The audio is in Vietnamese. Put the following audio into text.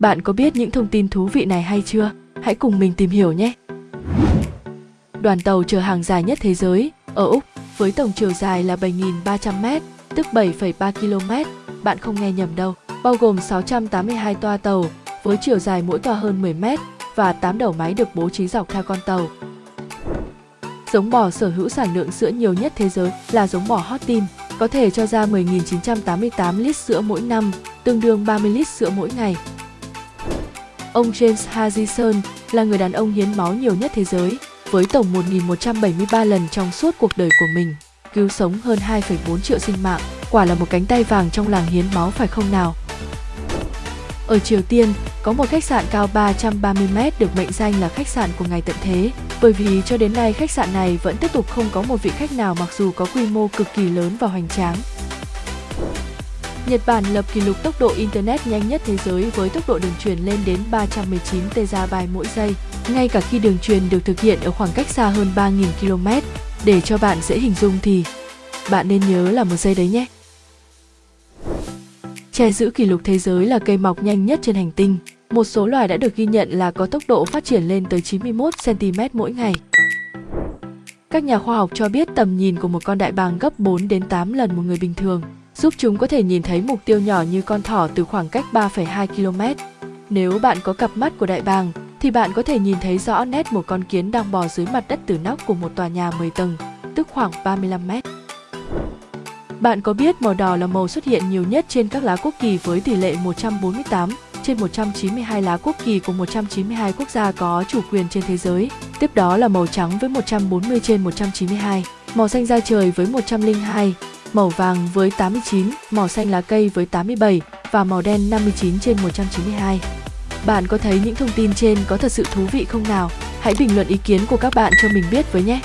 Bạn có biết những thông tin thú vị này hay chưa? Hãy cùng mình tìm hiểu nhé! Đoàn tàu chở hàng dài nhất thế giới ở Úc với tổng chiều dài là 7.300m, tức 7,3 km. Bạn không nghe nhầm đâu, bao gồm 682 toa tàu với chiều dài mỗi toa hơn 10m và 8 đầu máy được bố trí dọc theo con tàu. Giống bò sở hữu sản lượng sữa nhiều nhất thế giới là giống bò hot team, có thể cho ra 10.988 lít sữa mỗi năm, tương đương 30 lít sữa mỗi ngày. Ông James Harrison là người đàn ông hiến máu nhiều nhất thế giới, với tổng 1.173 lần trong suốt cuộc đời của mình, cứu sống hơn 2,4 triệu sinh mạng. Quả là một cánh tay vàng trong làng hiến máu phải không nào? Ở Triều Tiên, có một khách sạn cao 330m được mệnh danh là khách sạn của ngày tận thế, bởi vì cho đến nay khách sạn này vẫn tiếp tục không có một vị khách nào mặc dù có quy mô cực kỳ lớn và hoành tráng. Nhật Bản lập kỷ lục tốc độ Internet nhanh nhất thế giới với tốc độ đường truyền lên đến 319 TB mỗi giây, ngay cả khi đường truyền được thực hiện ở khoảng cách xa hơn 3.000 km. Để cho bạn dễ hình dung thì bạn nên nhớ là một giây đấy nhé. Tre giữ kỷ lục thế giới là cây mọc nhanh nhất trên hành tinh. Một số loài đã được ghi nhận là có tốc độ phát triển lên tới 91 cm mỗi ngày. Các nhà khoa học cho biết tầm nhìn của một con đại bàng gấp 4 đến 8 lần một người bình thường, giúp chúng có thể nhìn thấy mục tiêu nhỏ như con thỏ từ khoảng cách 3,2 km. Nếu bạn có cặp mắt của đại bàng, thì bạn có thể nhìn thấy rõ nét một con kiến đang bò dưới mặt đất từ nóc của một tòa nhà 10 tầng, tức khoảng 35 mét. Bạn có biết màu đỏ là màu xuất hiện nhiều nhất trên các lá quốc kỳ với tỷ lệ 148 trên 192 lá quốc kỳ của 192 quốc gia có chủ quyền trên thế giới. Tiếp đó là màu trắng với 140 trên 192, màu xanh da trời với 102, màu vàng với 89, màu xanh lá cây với 87 và màu đen 59 trên 192. Bạn có thấy những thông tin trên có thật sự thú vị không nào? Hãy bình luận ý kiến của các bạn cho mình biết với nhé!